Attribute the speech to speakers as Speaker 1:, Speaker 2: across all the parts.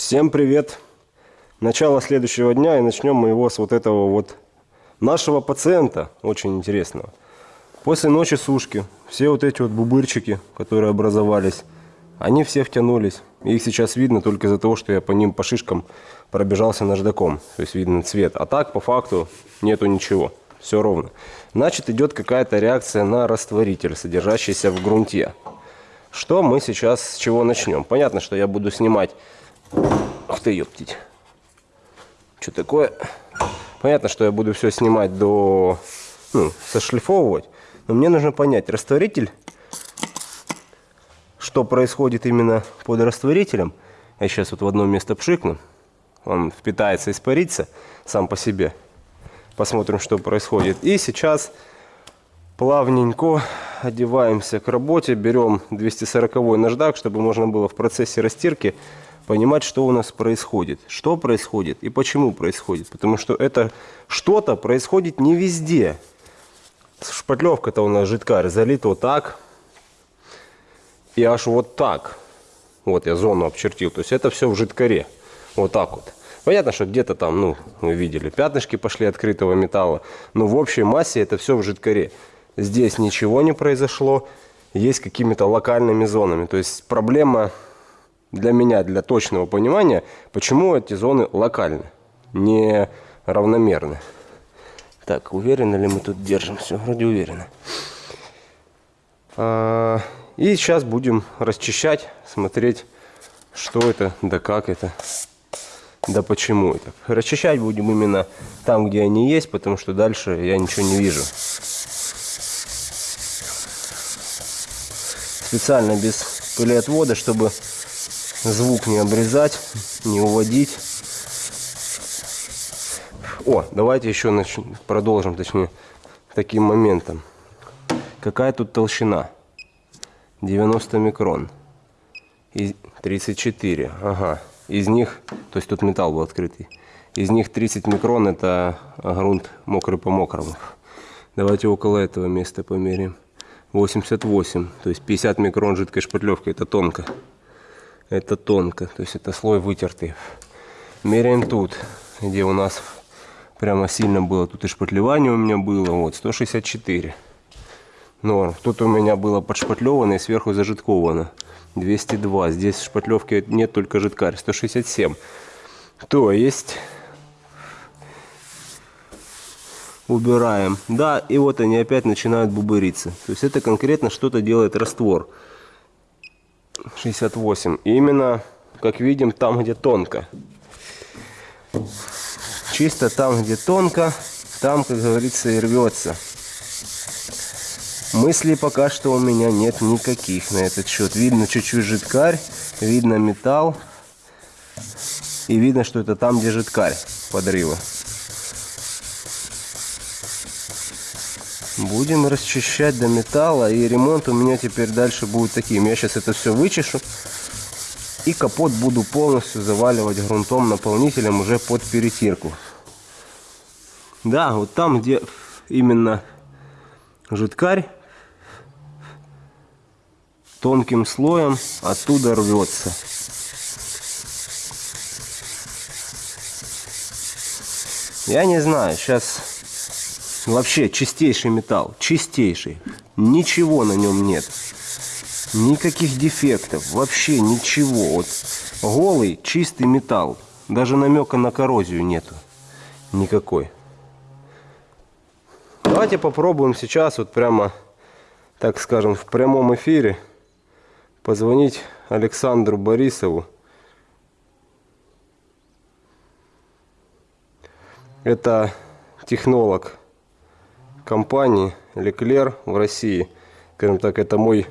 Speaker 1: Всем привет! Начало следующего дня и начнем мы его с вот этого вот нашего пациента, очень интересного. После ночи сушки все вот эти вот бубырчики, которые образовались, они все втянулись. Их сейчас видно только из-за того, что я по ним, по шишкам пробежался наждаком. То есть видно цвет. А так, по факту, нету ничего. Все ровно. Значит, идет какая-то реакция на растворитель, содержащийся в грунте. Что мы сейчас, с чего начнем? Понятно, что я буду снимать... Ух ты, ёптить. Что такое? Понятно, что я буду все снимать до... Ну, сошлифовывать. Но мне нужно понять, растворитель... Что происходит именно под растворителем? Я сейчас вот в одно место пшикну. Он впитается, испарится сам по себе. Посмотрим, что происходит. И сейчас плавненько одеваемся к работе, берем 240 наждак, чтобы можно было в процессе растирки понимать, что у нас происходит. Что происходит и почему происходит. Потому что это что-то происходит не везде. Шпатлевка-то у нас жидкарь залит вот так. И аж вот так. Вот я зону обчертил. То есть это все в жидкаре. Вот так вот. Понятно, что где-то там, ну, вы видели, пятнышки пошли открытого металла. Но в общей массе это все в жидкаре. Здесь ничего не произошло, есть какими-то локальными зонами. То есть проблема для меня, для точного понимания, почему эти зоны локальны, не равномерны. Так, уверены ли мы тут держимся? Вроде уверены. А, и сейчас будем расчищать, смотреть, что это, да как это, да почему это. Расчищать будем именно там, где они есть, потому что дальше я ничего не вижу. специально без пылеотвода, чтобы звук не обрезать, не уводить. О, давайте еще начнем, продолжим, точнее, таким моментом. Какая тут толщина? 90 микрон. И 34, ага. Из них, то есть тут металл был открытый. Из них 30 микрон это грунт мокрый по мокрому. Давайте около этого места померяем. 88, то есть 50 микрон жидкой шпатлевкой, это тонко. Это тонко, то есть это слой вытертый. Меряем тут, где у нас прямо сильно было, тут и шпатлевание у меня было, вот 164 норм. Тут у меня было подшпатлевано и сверху зажитковано 202. Здесь шпатлевки нет, только жидкарь 167. То есть убираем. Да, и вот они опять начинают бубыриться. То есть это конкретно что-то делает раствор. 68. И именно, как видим, там, где тонко. Чисто там, где тонко, там, как говорится, и рвется. Мыслей пока что у меня нет никаких на этот счет. Видно чуть-чуть жидкарь, видно металл. И видно, что это там, где жидкарь подрыва. Будем расчищать до металла. И ремонт у меня теперь дальше будет таким. Я сейчас это все вычешу. И капот буду полностью заваливать грунтом, наполнителем уже под перетирку. Да, вот там, где именно жидкарь, тонким слоем оттуда рвется. Я не знаю, сейчас Вообще чистейший металл, чистейший. Ничего на нем нет. Никаких дефектов, вообще ничего. Вот голый, чистый металл. Даже намека на коррозию нету. Никакой. Давайте попробуем сейчас вот прямо, так скажем, в прямом эфире позвонить Александру Борисову. Это технолог компании Леклер в России. Скажем так, это мой,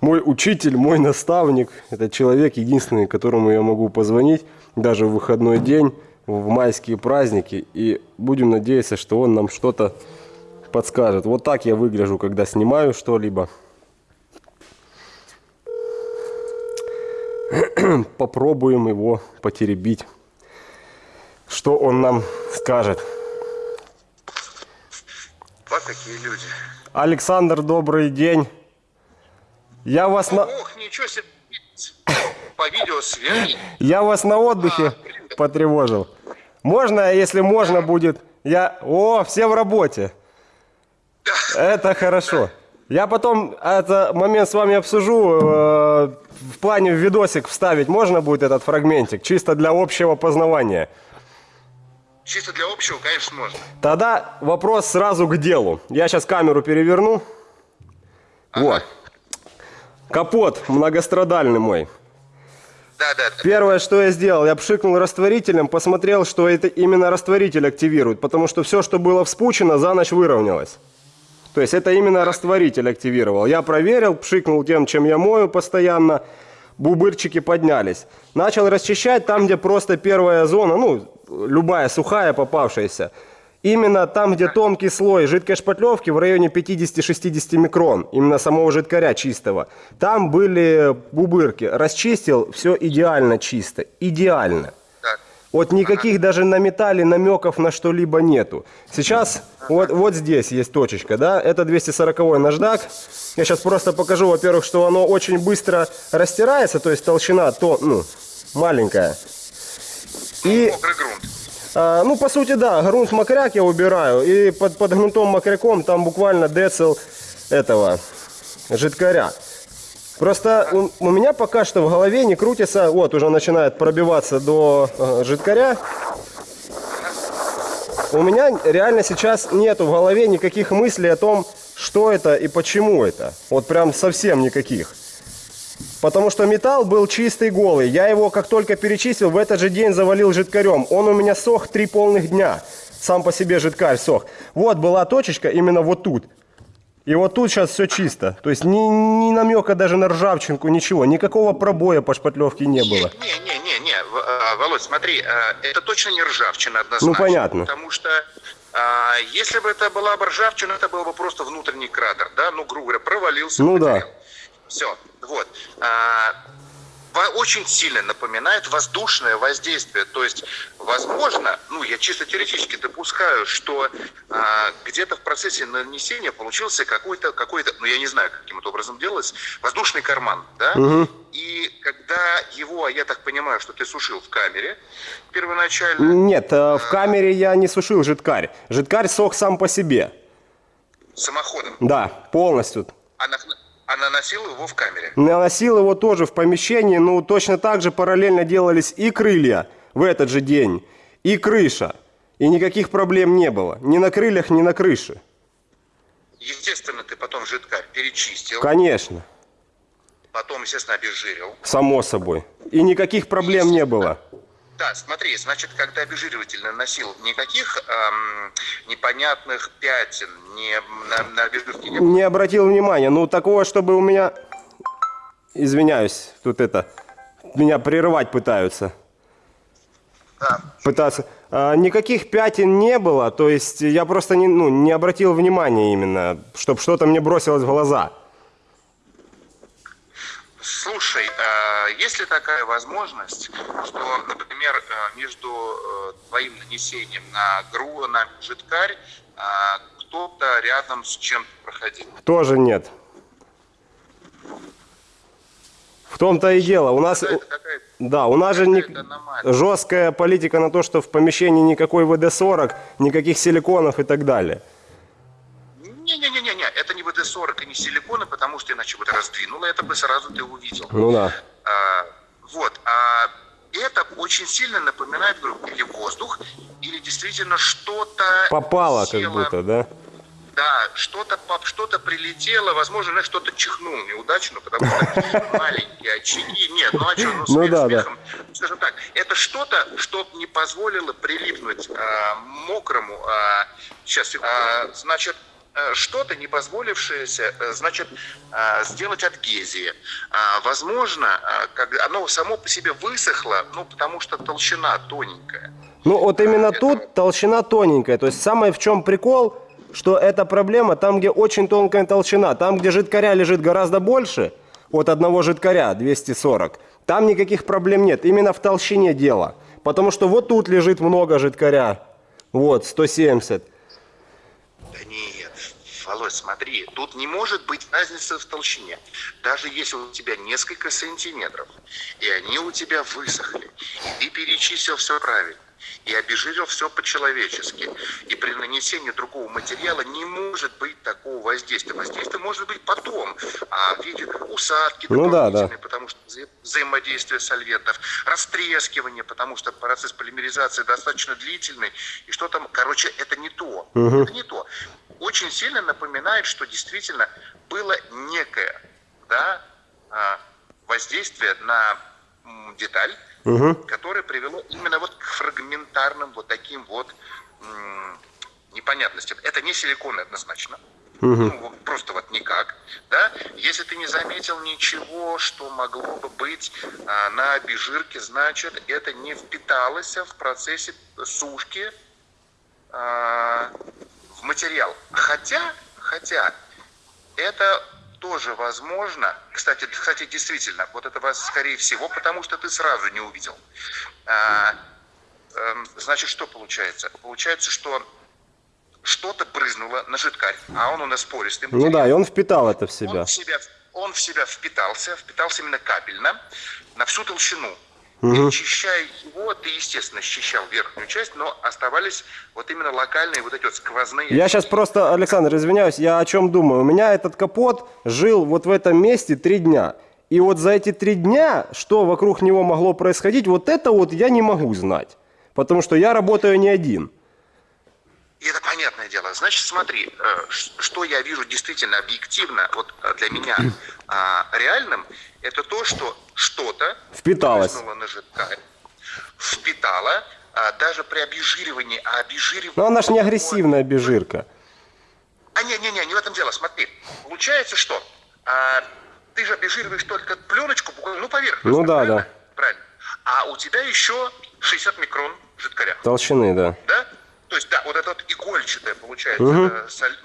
Speaker 1: мой учитель, мой наставник. Это человек единственный, которому я могу позвонить даже в выходной день, в майские праздники. И будем надеяться, что он нам что-то подскажет. Вот так я выгляжу, когда снимаю что-либо. Попробуем его потеребить. Что он нам скажет
Speaker 2: какие люди.
Speaker 1: Александр, добрый день. Я вас на...
Speaker 2: Ох, ничего себе. по видеосвязи.
Speaker 1: Я вас на отдыхе потревожил. Можно, если можно будет, я... О, все в работе. Это хорошо. Я потом этот момент с вами обсужу. э, в плане в видосик вставить можно будет этот фрагментик, чисто для общего познавания.
Speaker 2: Чисто для общего, конечно, можно.
Speaker 1: Тогда вопрос сразу к делу. Я сейчас камеру переверну. Вот. Капот многострадальный мой.
Speaker 2: Да, да, да.
Speaker 1: Первое, что я сделал, я пшикнул растворителем, посмотрел, что это именно растворитель активирует, потому что все, что было вспучено, за ночь выровнялось. То есть это именно растворитель активировал. Я проверил, пшикнул тем, чем я мою постоянно, бубырчики поднялись. Начал расчищать там, где просто первая зона, ну, любая сухая попавшаяся. Именно там, где тонкий слой жидкой шпатлевки в районе 50-60 микрон, именно самого жидкаря чистого, там были бубырки. Расчистил, все идеально чисто, идеально. Вот никаких даже на металле намеков на что-либо нету. Сейчас вот, вот здесь есть точечка, да, это 240 наждак. Я сейчас просто покажу, во-первых, что оно очень быстро растирается, то есть толщина то, ну, маленькая. И, а, ну, по сути, да, грунт мокряк я убираю, и под, под грунтом мокряком там буквально децл этого жидкаря. Просто у, у меня пока что в голове не крутится, вот уже начинает пробиваться до э, жидкаря. У меня реально сейчас нету в голове никаких мыслей о том, что это и почему это. Вот прям совсем никаких. Потому что металл был чистый, голый. Я его как только перечистил, в этот же день завалил жидкарем. Он у меня сох три полных дня. Сам по себе жидкарь сох. Вот была точечка именно вот тут. И вот тут сейчас все чисто. То есть ни, ни намека даже на ржавчинку, ничего. Никакого пробоя по шпатлевке не было.
Speaker 2: Не, не, не, не, а, Володь, смотри, а, это точно не ржавчина однозначно.
Speaker 1: Ну, понятно.
Speaker 2: Потому что а, если бы это была бы ржавчина, это был бы просто внутренний кратер, да, ну, грубо говоря, провалился.
Speaker 1: Ну да.
Speaker 2: Все, вот. А, очень сильно напоминает воздушное воздействие. То есть, возможно, ну, я чисто теоретически допускаю, что а, где-то в процессе нанесения получился какой-то, какой-то, ну, я не знаю, каким это образом делалось, воздушный карман, да? И когда его, а я так понимаю, что ты сушил в камере первоначально,
Speaker 1: Нет, э, в камере я не сушил жидкарь. Жидкарь сох сам по себе.
Speaker 2: самоходом,
Speaker 1: Да, полностью.
Speaker 2: а, на- а наносил его в камере.
Speaker 1: Наносил его тоже в помещении, ну точно так же параллельно делались и крылья в этот же день, и крыша. И никаких проблем не было. Ни на крыльях, ни на крыше.
Speaker 2: Естественно, ты потом жидкарь перечистил,
Speaker 1: Конечно,
Speaker 2: потом, естественно, обезжирил.
Speaker 1: само собой. И никаких проблем не было.
Speaker 2: Да, смотри, значит, когда обезжириватель наносил, никаких эм, непонятных пятен не, на, на обезжирке не было.
Speaker 1: Не обратил внимания. Ну, такого, чтобы у меня... Извиняюсь, тут это... Меня прерывать пытаются.
Speaker 2: Да.
Speaker 1: Пытаться. А, никаких пятен не было, то есть я просто не, ну, не обратил внимания именно, чтобы что-то мне бросилось в глаза.
Speaker 2: Слушай, а есть ли такая возможность, что, например, э, между э, твоим нанесением на гру, на жидкарь, а, кто-то рядом с чем-то проходил?
Speaker 1: Тоже нет. В том-то и дело. У нас, да, у нас же не- жесткая политика на то, что в помещении никакой ВД-40, никаких силиконов и так далее.
Speaker 2: Не-не-не-не, это не ВД-40 и не силиконы, потому что иначе бы ты раздвинула, это бы сразу ты увидел.
Speaker 1: Ну да.
Speaker 2: А, вот. А это очень сильно напоминает говорю, или воздух, или действительно что-то
Speaker 1: Попало как
Speaker 2: село.
Speaker 1: будто, да?
Speaker 2: Да, что-то что-то прилетело, возможно, знаешь, что-то чихнул неудачно, потому что маленькие очаги. Нет, ну а что, ну,
Speaker 1: Ну
Speaker 2: смех
Speaker 1: да, да.
Speaker 2: смехом. Скажем так, это что-то, что не позволило прилипнуть а, мокрому, а, сейчас, а, значит, э, что-то не позволившееся, э, значит, а, сделать адгезии. Возможно, оно само по себе высохло, ну, потому что толщина тоненькая.
Speaker 1: Ну вот именно
Speaker 2: это-
Speaker 1: тут толщина тоненькая. То есть самое в чем прикол, что эта проблема там, где очень тонкая толщина. Там, где жидкаря лежит гораздо больше, от одного жидкаря 240, там никаких проблем нет. Именно в толщине дело. Потому что вот тут лежит много жидкаря. Вот, 170.
Speaker 2: Володь, смотри, тут не может быть разницы в толщине. Даже если у тебя несколько сантиметров, и они у тебя высохли, и ты перечислил все правильно, и обезжирил все по-человечески. И при нанесении другого материала не может быть такого воздействия. Воздействие может быть потом, а в виде усадки
Speaker 1: Ну да, да.
Speaker 2: потому что вза- взаимодействие сольвентов, растрескивание, потому что процесс полимеризации достаточно длительный, и что там, короче, это не то. Это не то. Очень сильно напоминает, что действительно было некое да, а, воздействие на деталь, которое привело именно вот к фрагментарным вот таким вот непонятностям. Это не силикон однозначно. Ну, просто вот никак, да. Если ты не заметил ничего, что могло бы быть а, на обезжирке, значит, это не впиталось в процессе сушки а, материал. Хотя, хотя, это тоже возможно. Кстати, кстати, действительно, вот это вас скорее всего, потому что ты сразу не увидел. А, эм, значит, что получается? Получается, что что-то брызнуло на жидкарь, а он у нас пористый
Speaker 1: Ну да, и он впитал это в
Speaker 2: он
Speaker 1: себя.
Speaker 2: в себя, он в себя впитался, впитался именно капельно, на всю толщину. И очищая его, ты, естественно, счищал верхнюю часть, но оставались вот именно локальные вот эти вот сквозные...
Speaker 1: Я сейчас просто, Александр, извиняюсь, я о чем думаю. У меня этот капот жил вот в этом месте три дня. И вот за эти три дня, что вокруг него могло происходить, вот это вот я не могу знать. Потому что я работаю не один.
Speaker 2: И это понятное дело. Значит, смотри, э, что я вижу действительно объективно, вот э, для меня а, реальным, это то, что что-то
Speaker 1: Впиталось.
Speaker 2: на жидкарь, впитало, а, даже при обезжиривании, а обезжиривание...
Speaker 1: Но она ж не агрессивная обезжирка.
Speaker 2: А не-не-не, не в этом дело, смотри. Получается, что а, ты же обезжириваешь только пленочку, ну, поверхность.
Speaker 1: Ну да,
Speaker 2: правильно?
Speaker 1: да.
Speaker 2: Правильно. А у тебя еще 60 микрон жидкаря.
Speaker 1: Толщины, да.
Speaker 2: Да? То есть, да, вот это вот игольчатое получается э, соль-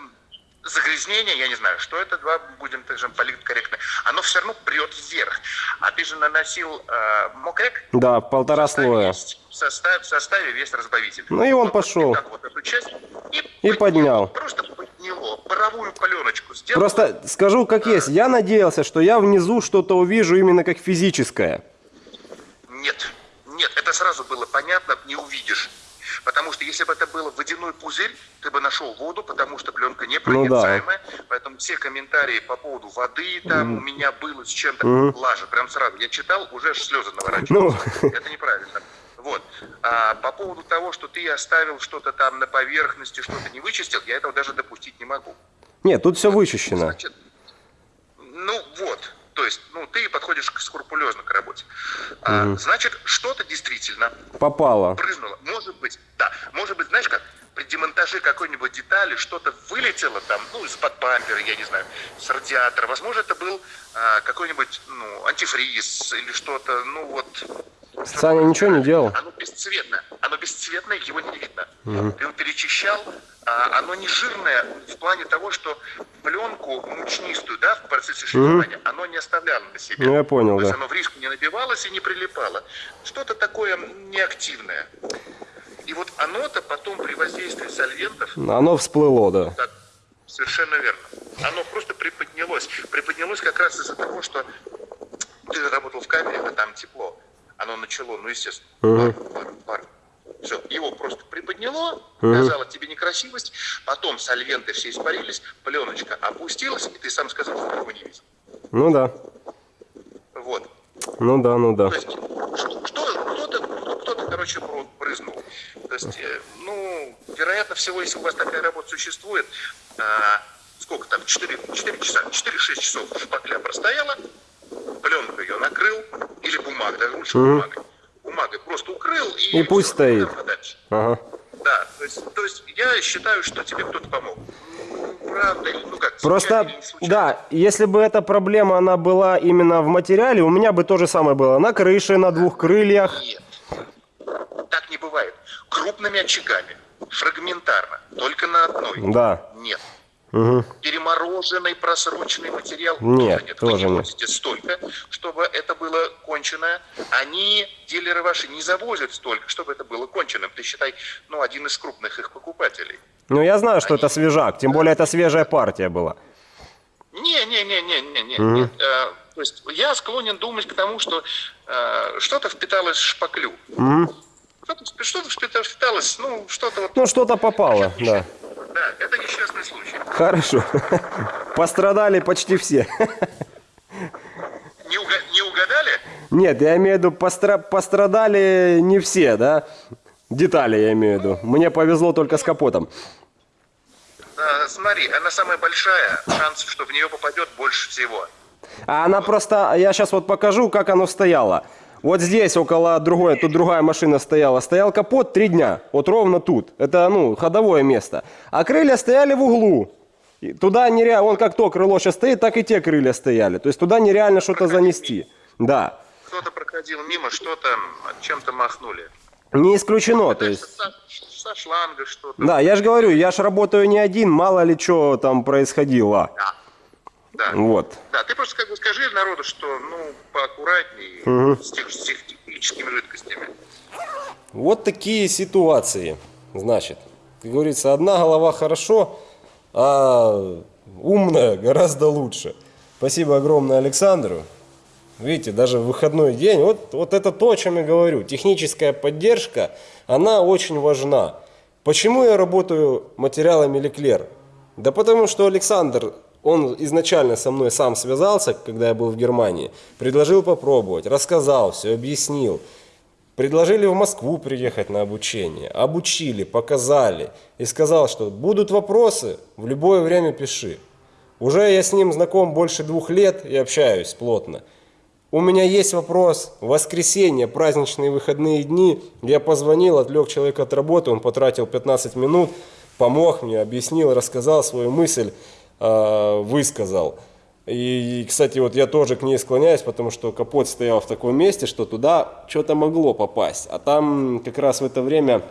Speaker 2: загрязнение, я не знаю, что это, два, будем так же политкорректны, оно все равно прет вверх. А ты же наносил э, мокрек,
Speaker 1: Да, полтора
Speaker 2: в
Speaker 1: слоя.
Speaker 2: есть- в составе, в составе весь разбавитель.
Speaker 1: Ну и он
Speaker 2: Вот
Speaker 1: пошел.
Speaker 2: вот эту часть и,
Speaker 1: И поднял.
Speaker 2: Просто подняло. Паровую пленочку сделал.
Speaker 1: Просто скажу как есть, я надеялся, что я внизу что-то увижу именно как физическое.
Speaker 2: Нет, нет, это сразу было понятно, не увидишь. Потому что если бы это был водяной пузырь, ты бы нашел воду, потому что пленка непроницаемая. Поэтому все комментарии по поводу воды там у меня было с чем-то лажа. Прям сразу. Я читал, уже слезы наворачивались.
Speaker 1: Ну.
Speaker 2: Это неправильно. Вот. А по поводу того, что ты оставил что-то там на поверхности, что-то не вычистил, я этого даже допустить не могу.
Speaker 1: Нет, тут все вычищено.
Speaker 2: Значит, ну вот, то есть, ну ты подходишь скрупулезно к работе. А, значит, что-то действительно
Speaker 1: Попало.
Speaker 2: брызнуло. Может быть, да, может быть, знаешь как, при демонтаже какой-нибудь детали что-то вылетело там, ну, из-под бампера, я не знаю, с радиатора. Возможно, это был а, какой-нибудь, ну, антифриз или что-то, ну, вот.
Speaker 1: Саня ничего не делал?
Speaker 2: Оно бесцветное. Оно бесцветное, его не видно. Ты его перечищал, а оно не жирное в плане того, что пленку мучнистую, да, в процессе шлифования, оно не оставляло на себе.
Speaker 1: Ну, я понял,
Speaker 2: То есть
Speaker 1: да.
Speaker 2: оно в риску не набивалось и не прилипало. Что-то такое неактивное. И вот оно-то потом при воздействии сольвентов
Speaker 1: Оно всплыло, да.
Speaker 2: так, совершенно верно. Оно просто приподнялось. Приподнялось как раз из-за того, что ты работал в камере, а там тепло. Оно начало, ну, естественно, пар, пар, пар. Все, его просто приподняло, показало тебе некрасивость, потом сольвенты все испарились, пленочка опустилась, и ты сам сказал, что его не видел.
Speaker 1: Ну да.
Speaker 2: Вот.
Speaker 1: Ну да, ну да.
Speaker 2: То есть, что, кто-то, кто-то, короче, брызнул. То есть, э, ну, вероятно всего, если у вас такая работа существует, а, сколько там, 4, 4 часа, 4-6 часов шпакля простояла, пленку ее накрыл, или бумага, даже лучше бумагой. Бумагой просто укрыл и...
Speaker 1: И пусть
Speaker 2: всё,
Speaker 1: стоит. Ага.
Speaker 2: Да, то есть, то есть я считаю, что тебе кто-то помог. Ну, правда, ну как,
Speaker 1: Просто, да, если бы эта проблема, она была именно в материале, у меня бы то же самое было. На крыше, на двух крыльях.
Speaker 2: Нет. Так не бывает. Крупными очагами, фрагментарно, только на одной.
Speaker 1: Да.
Speaker 2: Нет. Перемороженный просроченный материал
Speaker 1: Нет,
Speaker 2: Вы
Speaker 1: тоже
Speaker 2: не
Speaker 1: нет.
Speaker 2: возите столько, чтобы это было кончено. Они, дилеры ваши, не завозят столько, чтобы это было конченным. Ты считай, ну, один из крупных их покупателей.
Speaker 1: Ну, я знаю, что это свежак, тем более это свежая партия была.
Speaker 2: Не-не-не-не-не-не. нет. Э, То есть я склонен думать к тому, что э, что-то впиталось в шпаклю. Что-то, впи- что-то впита- впиталось, ну, что-то вот...
Speaker 1: Ну, что-то попало, да.
Speaker 2: Да, это несчастный случай.
Speaker 1: Хорошо. Пострадали почти все.
Speaker 2: Не, уга- не угадали?
Speaker 1: Нет, я имею в виду, постра- пострадали не все, да? Детали я имею в виду. Мне повезло только с капотом.
Speaker 2: Да, смотри, она самая большая, шансов, что в нее попадет больше всего.
Speaker 1: А она просто, я сейчас вот покажу, как оно стояло. Вот здесь около другой, тут другая машина стояла. Стоял капот три дня, вот ровно тут. Это, ну, ходовое место. А крылья стояли в углу. И туда нереально, вон как то крыло сейчас стоит, так и те крылья стояли. То есть туда нереально что-то занести. Да.
Speaker 2: Кто-то проходил мимо, что-то чем-то махнули.
Speaker 1: Не исключено, то есть.
Speaker 2: Со, со шланга что-то.
Speaker 1: Да, я же говорю, я же работаю не один, мало ли что там происходило.
Speaker 2: Да. Да.
Speaker 1: Вот.
Speaker 2: Да, ты просто как бы скажи народу, что ну поаккуратнее с, тех- с тех техническими жидкостями.
Speaker 1: Вот такие ситуации. Значит, как говорится, одна голова хорошо, а умная гораздо лучше. Спасибо огромное Александру. Видите, даже в выходной день, вот, вот это то, о чем я говорю. Техническая поддержка, она очень важна. Почему я работаю материалами Леклер? Да потому что Александр, он изначально со мной сам связался, когда я был в Германии, предложил попробовать, рассказал все, объяснил. Предложили в Москву приехать на обучение, обучили, показали и сказал, что будут вопросы, в любое время пиши. Уже я с ним знаком больше двух лет и общаюсь плотно. У меня есть вопрос, воскресенье, праздничные выходные дни, я позвонил, отвлек человека от работы, он потратил 15 минут, помог мне, объяснил, рассказал свою мысль, высказал. И, кстати, вот я тоже к ней склоняюсь, потому что капот стоял в таком месте, что туда что-то могло попасть. А там как раз в это время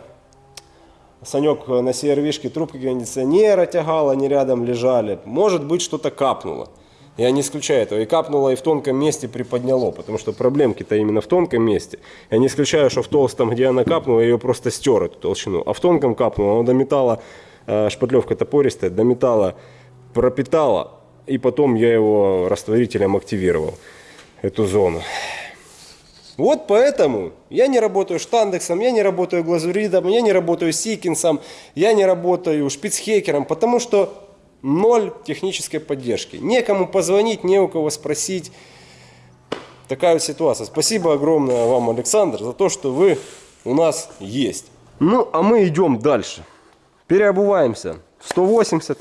Speaker 1: Санек на CRV-шке трубки кондиционера тягал, они рядом лежали. Может быть, что-то капнуло. Я не исключаю этого. И капнуло, и в тонком месте приподняло, потому что проблемки-то именно в тонком месте. Я не исключаю, что в толстом, где она капнула, ее просто стер, эту толщину. А в тонком капнуло, оно до металла, э, шпатлевка топористая, до металла пропитала, и потом я его растворителем активировал, эту зону. Вот поэтому я не работаю штандексом, я не работаю глазуридом, я не работаю сикинсом, я не работаю шпицхекером, потому что ноль технической поддержки. Некому позвонить, не у кого спросить. Такая вот ситуация. Спасибо огромное вам, Александр, за то, что вы у нас есть. Ну, а мы идем дальше. Переобуваемся в 180.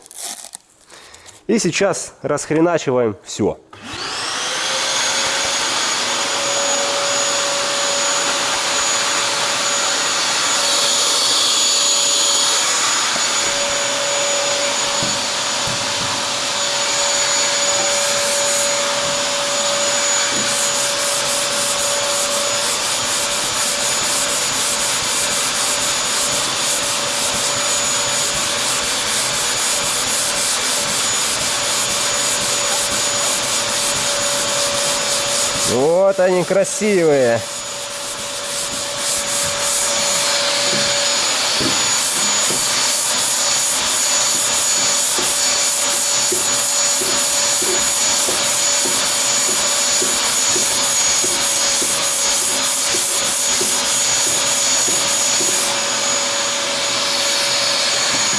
Speaker 1: И сейчас расхреначиваем все. Вот они красивые.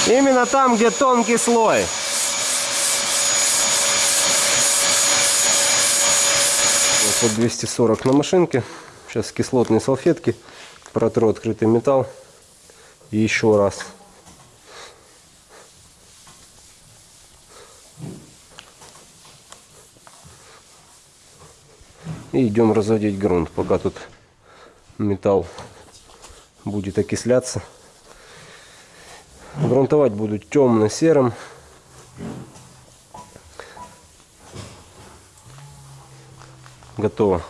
Speaker 1: Именно там, где тонкий слой. Вот 240 на машинке. Сейчас кислотные салфетки. Протру открытый металл. И еще раз. И идем разводить грунт, пока тут металл будет окисляться. Грунтовать буду темно-серым. Готово.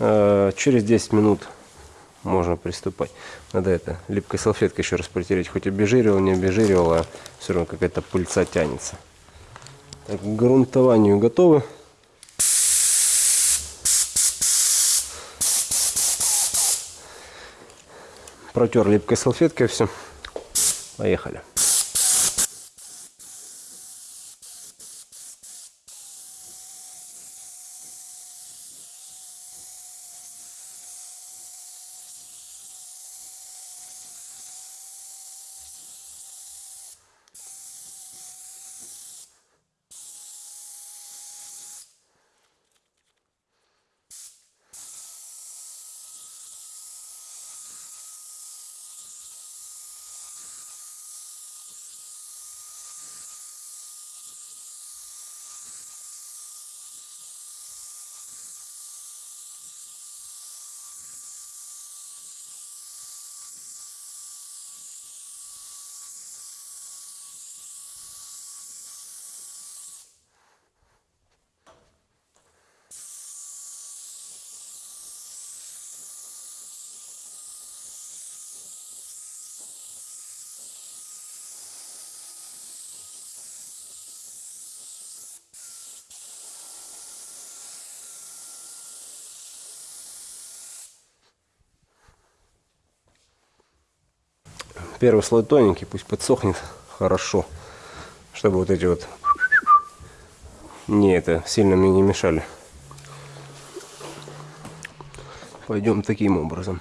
Speaker 1: Э, Через 10 минут можно приступать. Надо это липкой салфеткой еще раз протереть. Хоть обезжиривал, не обезжиривал, а все равно какая-то пыльца тянется. Так, к грунтованию готовы. Протер липкой салфеткой все. Поехали. Первый слой тоненький, пусть подсохнет хорошо, чтобы вот эти вот не это сильно мне не мешали. Пойдем таким образом.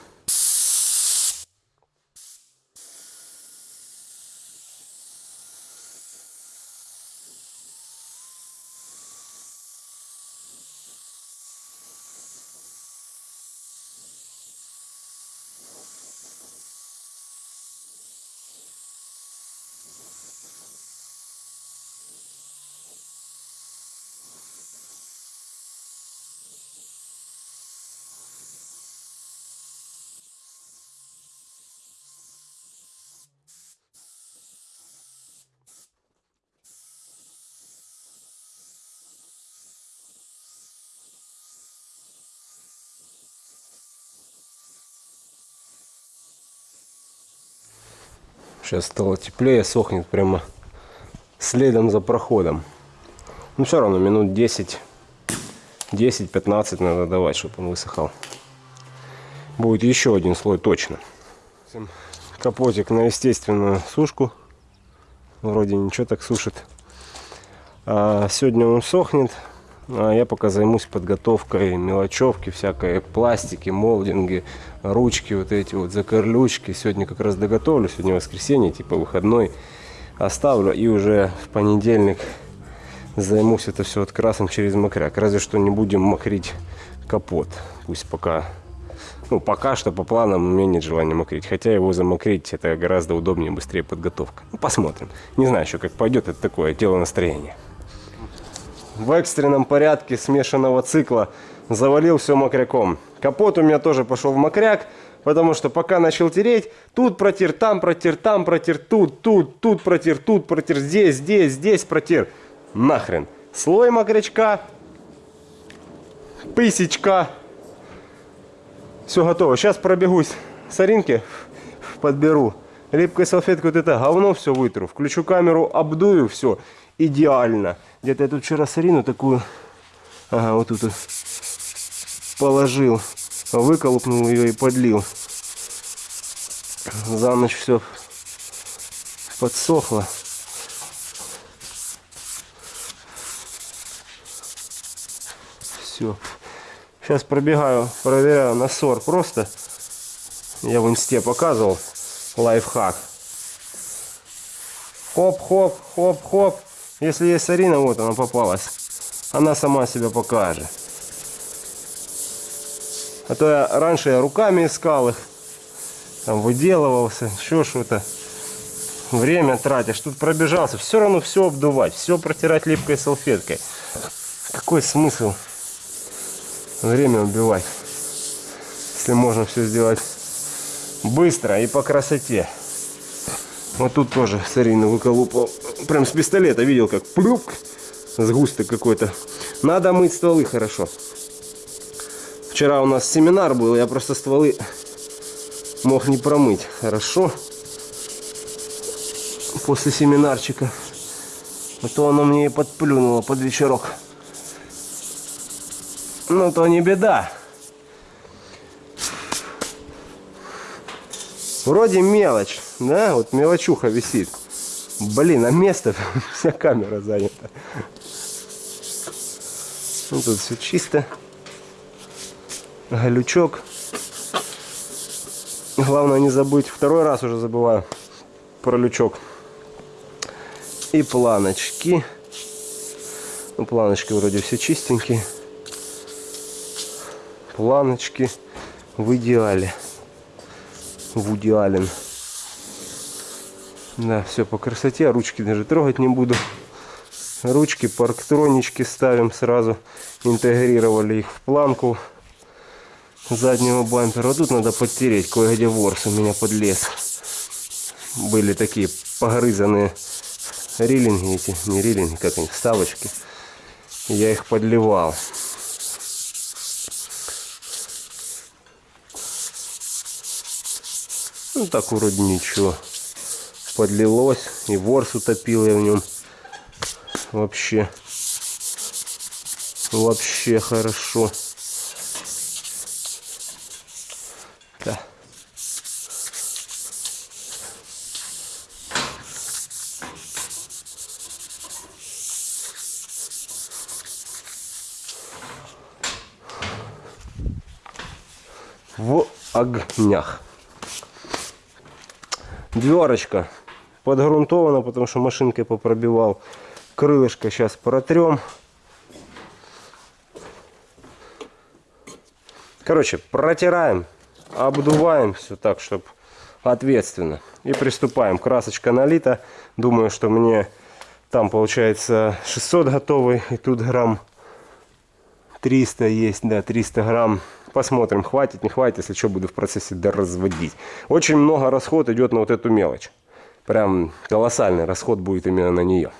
Speaker 1: Сейчас стало теплее, сохнет прямо следом за проходом. Ну все равно минут 10, 10-15 надо давать, чтобы он высыхал. Будет еще один слой точно. Капотик на естественную сушку. Вроде ничего так сушит. А сегодня он сохнет. А я пока займусь подготовкой мелочевки, всякой пластики, молдинги, ручки, вот эти вот закорлючки. Сегодня как раз доготовлю, сегодня воскресенье, типа выходной. Оставлю и уже в понедельник займусь это все открасом через мокряк. Разве что не будем мокрить капот. Пусть пока, ну пока что по планам у меня нет желания мокрить. Хотя его замокрить это гораздо удобнее, быстрее подготовка. Ну, посмотрим. Не знаю еще как пойдет, это такое тело настроения в экстренном порядке смешанного цикла завалил все мокряком. Капот у меня тоже пошел в мокряк, потому что пока начал тереть, тут протер, там протер, там протер, тут, тут, тут протер, тут протер, здесь, здесь, здесь протер. Нахрен. Слой мокрячка, пысечка. Все готово. Сейчас пробегусь соринки, подберу. Липкой салфеткой вот это говно все вытру. Включу камеру, обдую все. Идеально. Где-то я тут вчера сарину такую, ага, вот тут положил, выколупнул ее и подлил. За ночь все подсохло. Все. Сейчас пробегаю, проверяю на сор просто. Я в инсте показывал лайфхак. Хоп-хоп, хоп-хоп. Если есть Арина, вот она попалась. Она сама себя покажет. А то я раньше я руками искал их. Там выделывался, еще что-то. Время тратишь. Тут пробежался. Все равно все обдувать. Все протирать липкой салфеткой. Какой смысл время убивать? Если можно все сделать быстро и по красоте. Вот тут тоже сарину выколупал. Прям с пистолета видел, как плюк. Сгусток какой-то. Надо мыть стволы хорошо. Вчера у нас семинар был, я просто стволы мог не промыть. Хорошо. После семинарчика. А то оно мне и подплюнуло под вечерок. Ну, то не беда. Вроде мелочь, да? Вот мелочуха висит. Блин, а место вся камера занята. Ну, тут все чисто. Галючок. Главное не забыть, второй раз уже забываю про лючок. И планочки. Ну, планочки вроде все чистенькие. Планочки в идеале. В идеален. Да, все по красоте. Ручки даже трогать не буду. Ручки, парктронички ставим сразу. Интегрировали их в планку заднего бампера. Вот тут надо подтереть. Кое-где ворс у меня подлез. Были такие погрызанные рилинги эти. Не рилинги, как они, вставочки. Я их подливал. Ну так вроде ничего. Подлилось. И ворс утопил я в нем. Вообще. Вообще хорошо. Да. В огнях. Дверочка подгрунтована, потому что машинкой попробивал. Крылышко сейчас протрем. Короче, протираем, обдуваем все так, чтобы ответственно. И приступаем. Красочка налита. Думаю, что мне там получается 600 готовый. И тут грамм 300 есть, да, 300 грамм. Посмотрим, хватит, не хватит, если что, буду в процессе доразводить. Очень много расход идет на вот эту мелочь. Прям колоссальный расход будет именно на нее.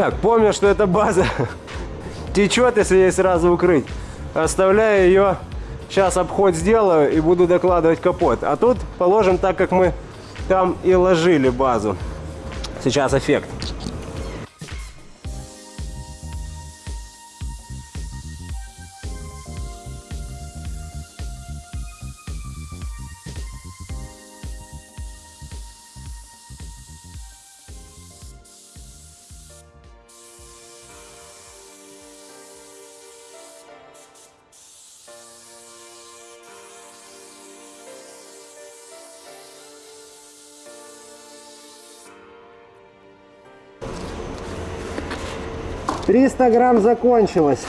Speaker 1: Так, помню, что эта база течет, если ей сразу укрыть. Оставляю ее Сейчас обход сделаю и буду докладывать капот. А тут положим так, как мы там и ложили базу. Сейчас эффект. Триста грамм закончилось.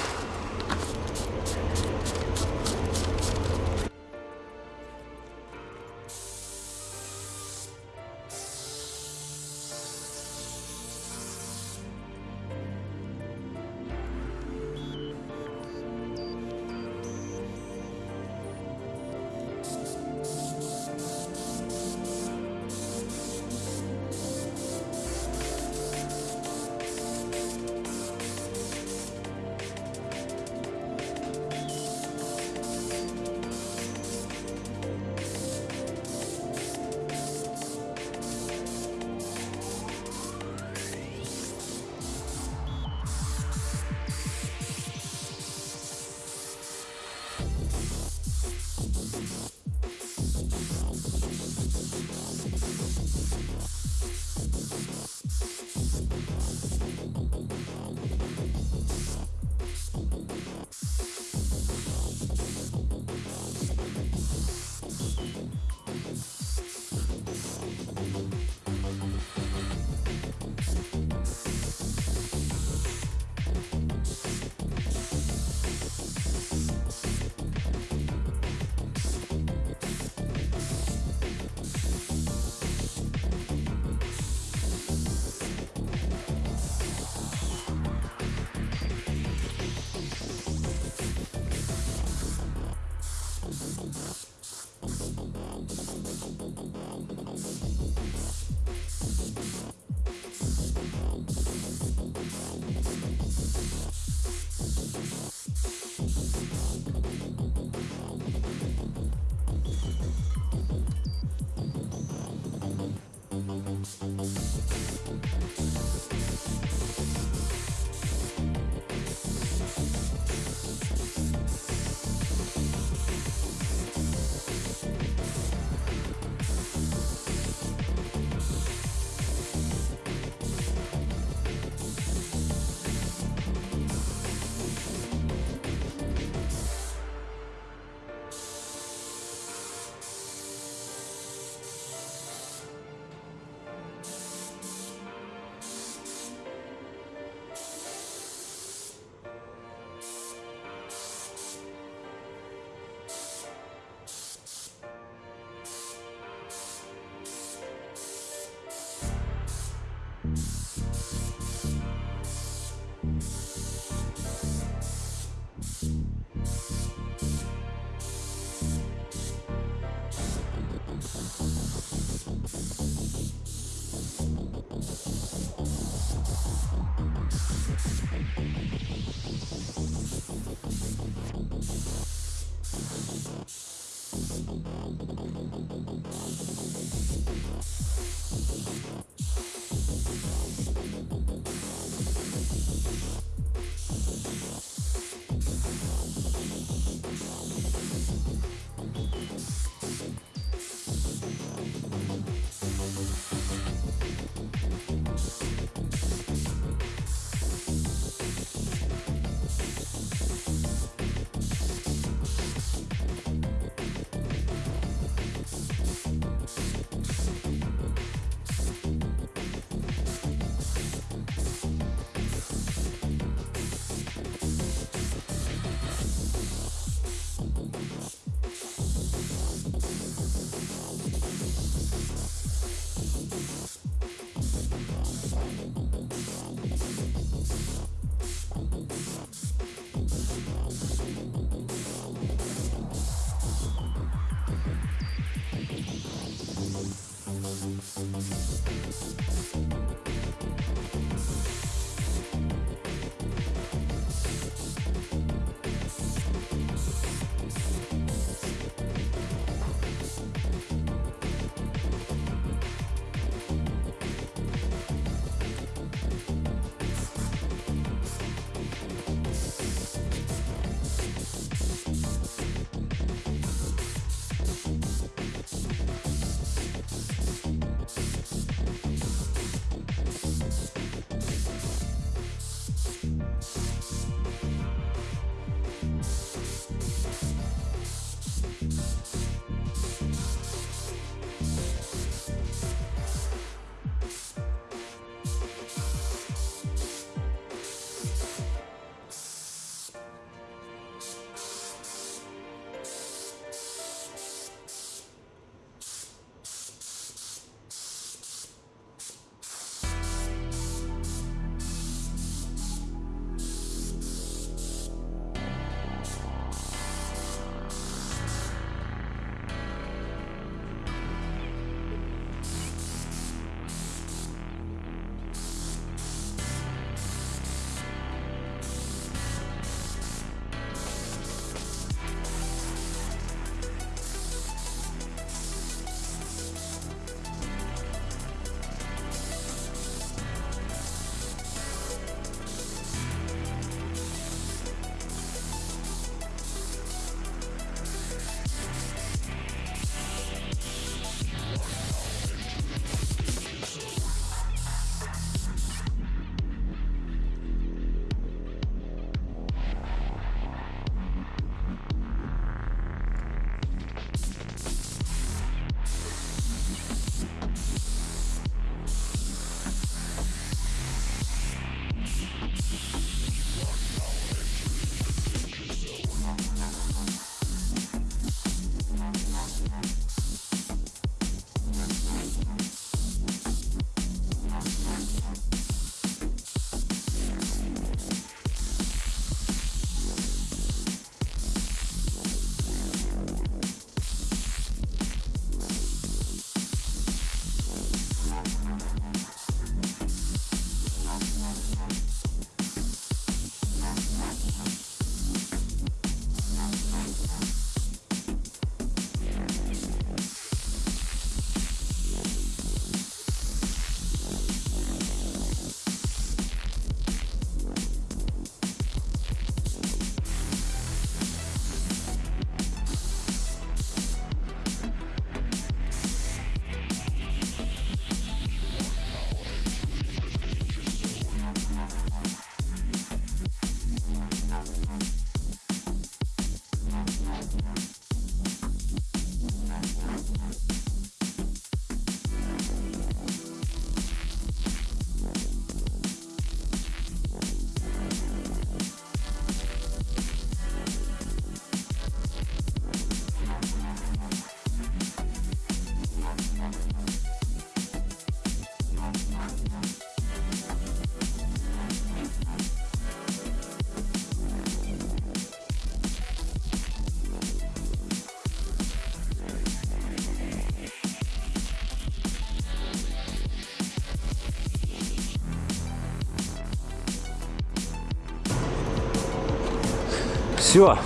Speaker 1: Все.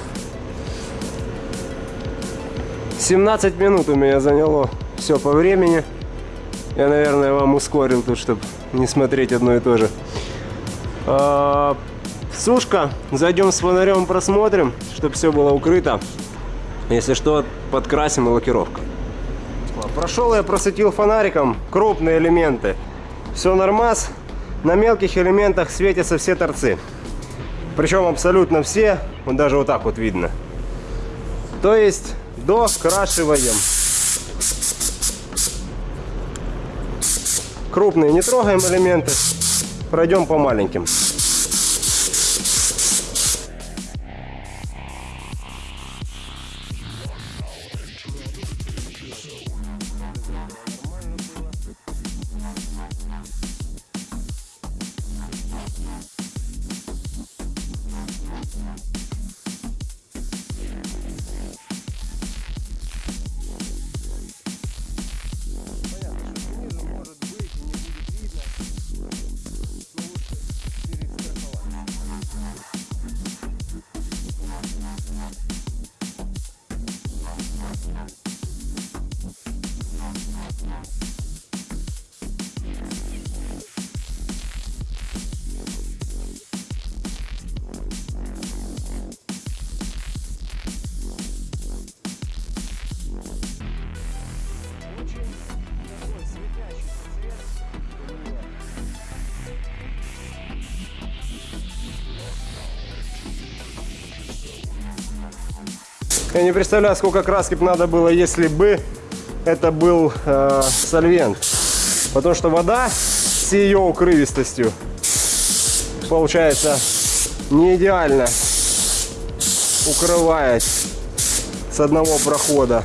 Speaker 1: 17 минут у меня заняло все по времени. Я, наверное, вам ускорил тут, чтобы не смотреть одно и то же. А, сушка. Зайдем с фонарем, просмотрим, чтобы все было укрыто. Если что, подкрасим и лакировка. Прошел я, просветил фонариком крупные элементы. Все нормас. На мелких элементах светятся все торцы. Причем абсолютно все. Вот даже вот так вот видно. То есть докрашиваем. Крупные не трогаем элементы. Пройдем по маленьким. Я не представляю, сколько краски надо было, если бы это был э, сольвент. Потому что вода с ее укрывистостью получается не идеально укрывает с одного прохода.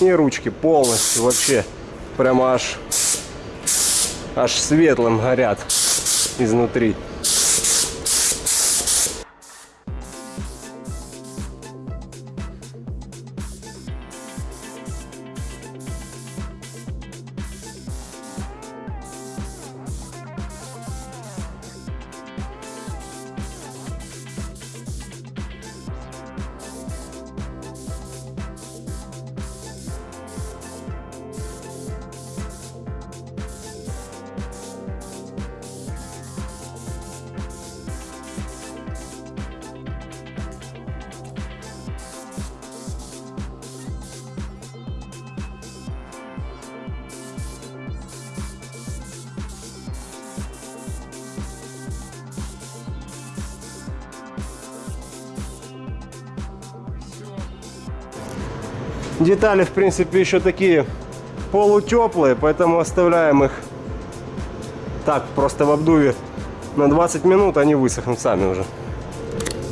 Speaker 1: И ручки полностью вообще прямо аж, аж светлым горят изнутри. Детали, в принципе, еще такие полутеплые, поэтому оставляем их так, просто в обдуве на 20 минут, они высохнут сами уже.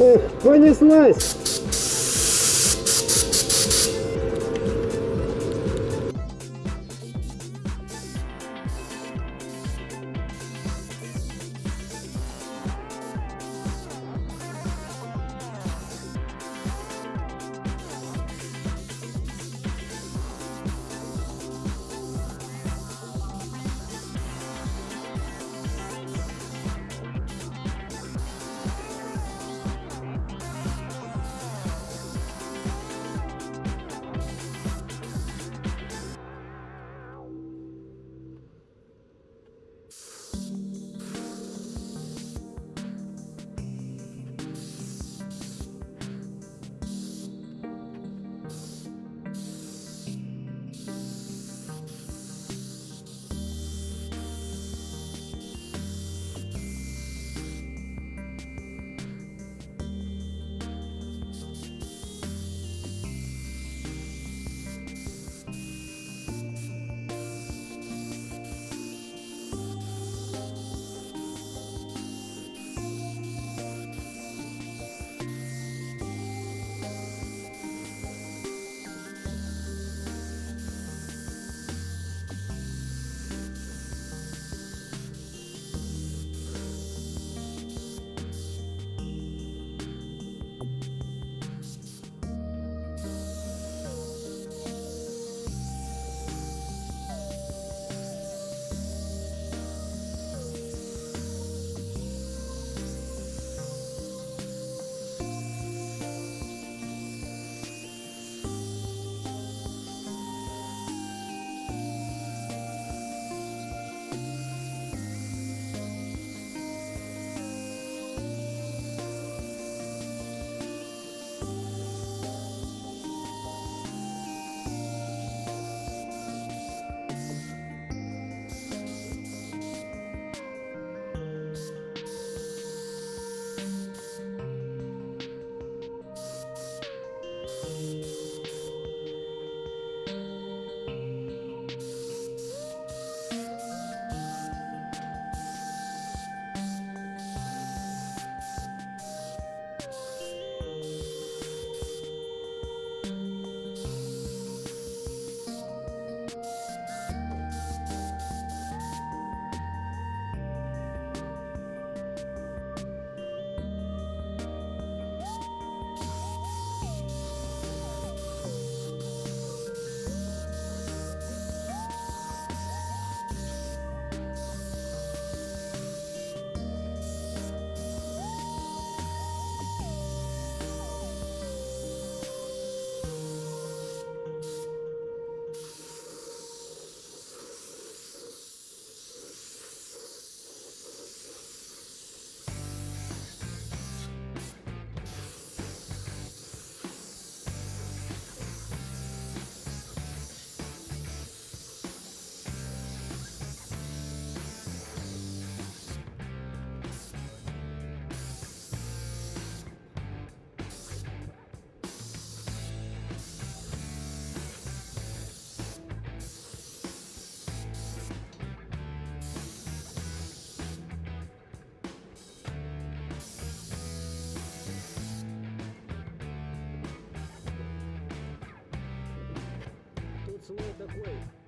Speaker 1: Эх, понеслась! Queen.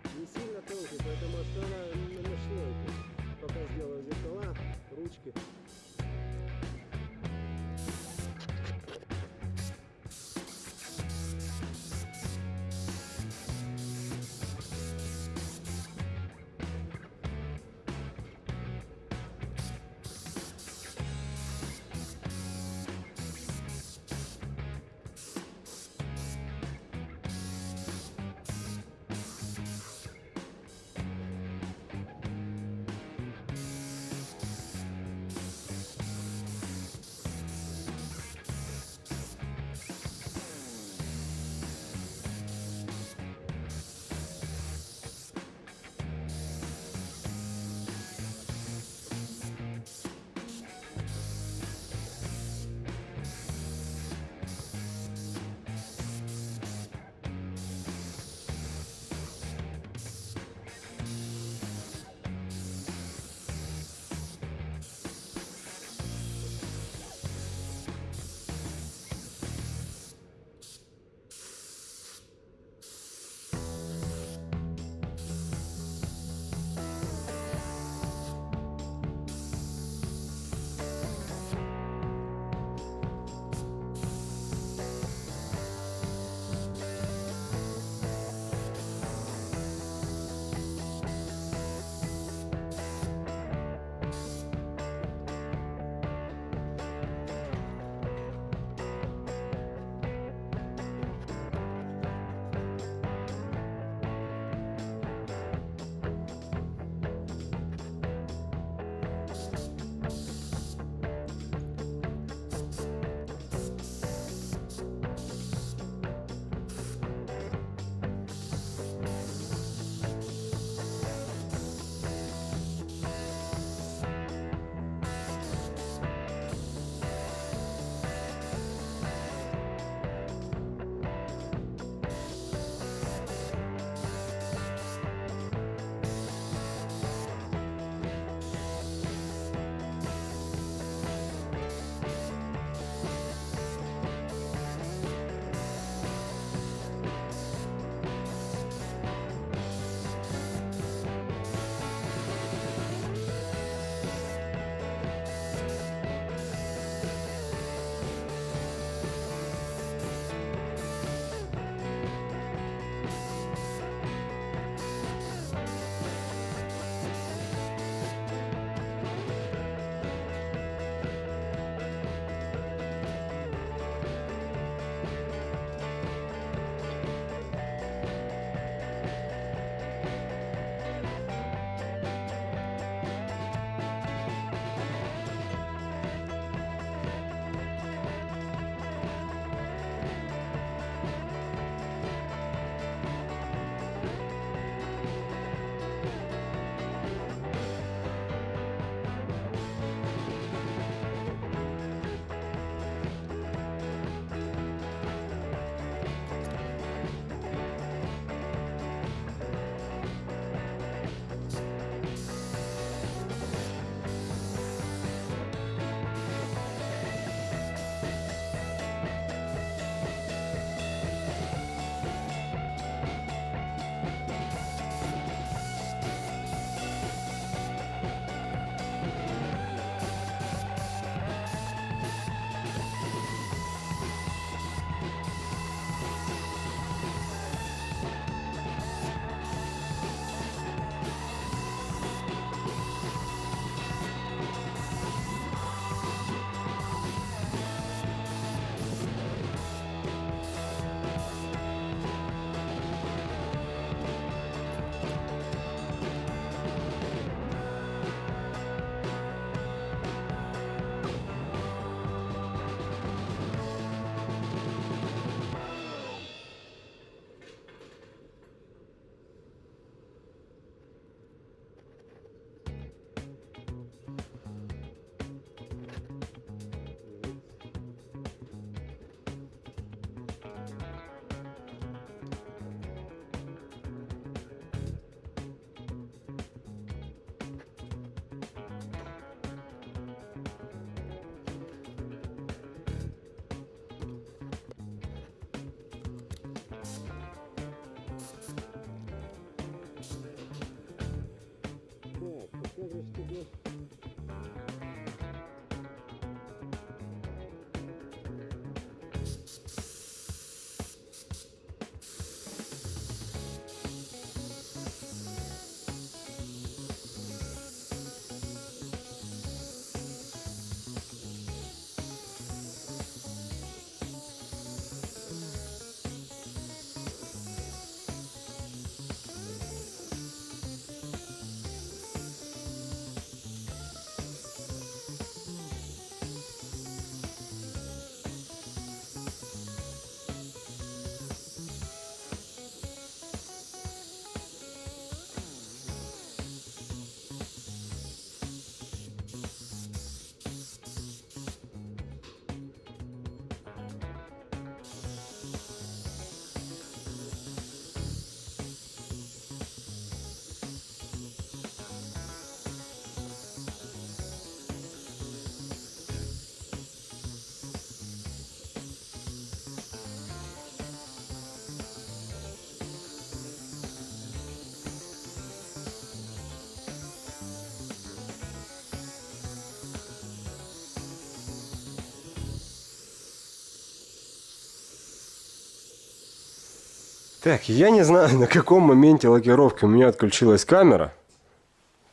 Speaker 1: Так, я не знаю, на каком моменте лакировки у меня отключилась камера.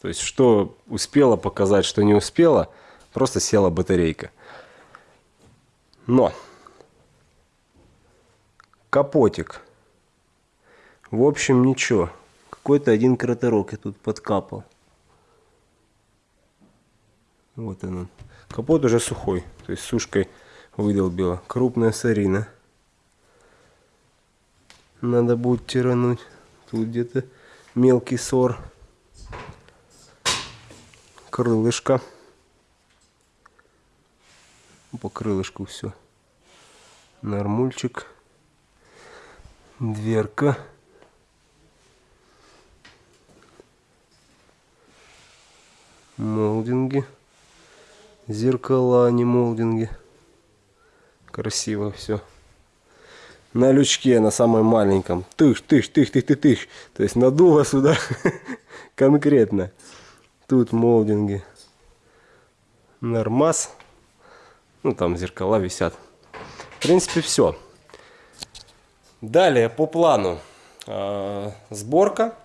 Speaker 1: То есть, что успела показать, что не успела. Просто села батарейка. Но. Капотик. В общем, ничего. Какой-то один кратерок я тут подкапал. Вот он. Капот уже сухой. То есть сушкой выдолбила. Крупная сарина. Надо будет тирануть. Тут где-то мелкий сор. Крылышко. По крылышку все. Нормульчик. Дверка. Молдинги. Зеркала, а не молдинги. Красиво все. На лючке, на самом маленьком. Тыш, тыш, тыш, тыш, тыш, тыш. То есть надуло сюда конкретно. Тут молдинги. Нормас. Ну, там зеркала висят. В принципе, все. Далее, по плану. А, Сборка.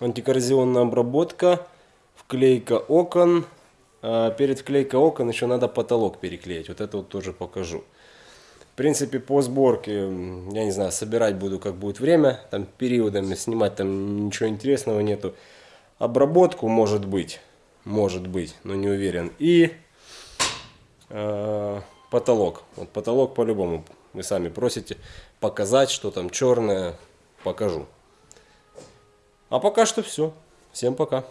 Speaker 1: Антикоррозионная обработка. Вклейка окон. А, Перед вклейкой окон еще надо потолок переклеить. Вот это вот тоже покажу. Принципе, по сборке, я не знаю, собирать буду, как будет время. Там периодами снимать там ничего интересного нету. Обработку может быть. Может быть, но не уверен. И э, потолок. Вот потолок по-любому. Вы сами просите показать, что там черное. Покажу. А пока что все. Всем пока.